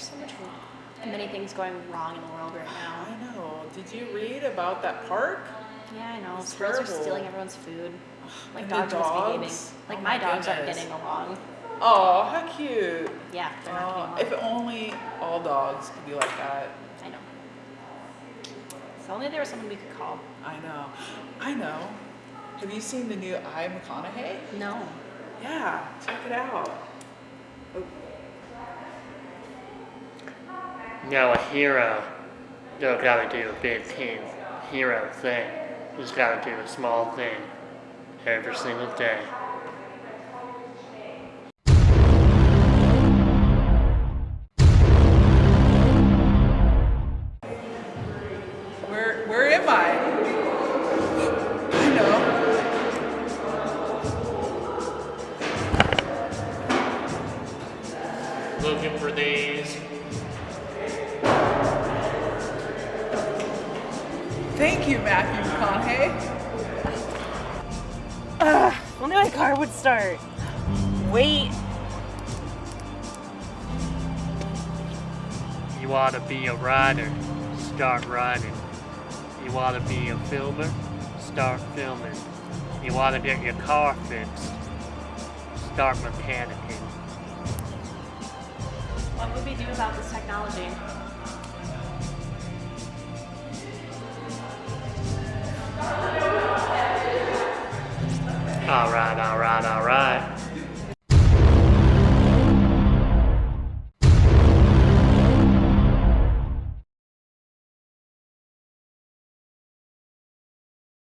There's so much food. And many things going wrong in the world right now. I know. Did you read about that park? Yeah, I know. It's Squirrels are stealing everyone's food. Like dogs are misbehaving. Like Oh my, my dogs aren't getting along. Oh, how cute. Yeah, they're not Oh, getting if only all dogs could be like that. I know. If only there was someone we could call. I know. I know. Have you seen the new I McConaughey? No. Yeah, check it out. Oh, Now a hero don't gotta do a big team hero thing. He's gotta do a small thing every single day. Where where am I? I know. Looking for these. Thank you, Matthew McConaughey. Only my car would start. Wait. You want to be a writer, start writing. You want to be a filmer, start filming. You want to get your car fixed, start mechanicking. What would we do about this technology? Alright, alright, alright.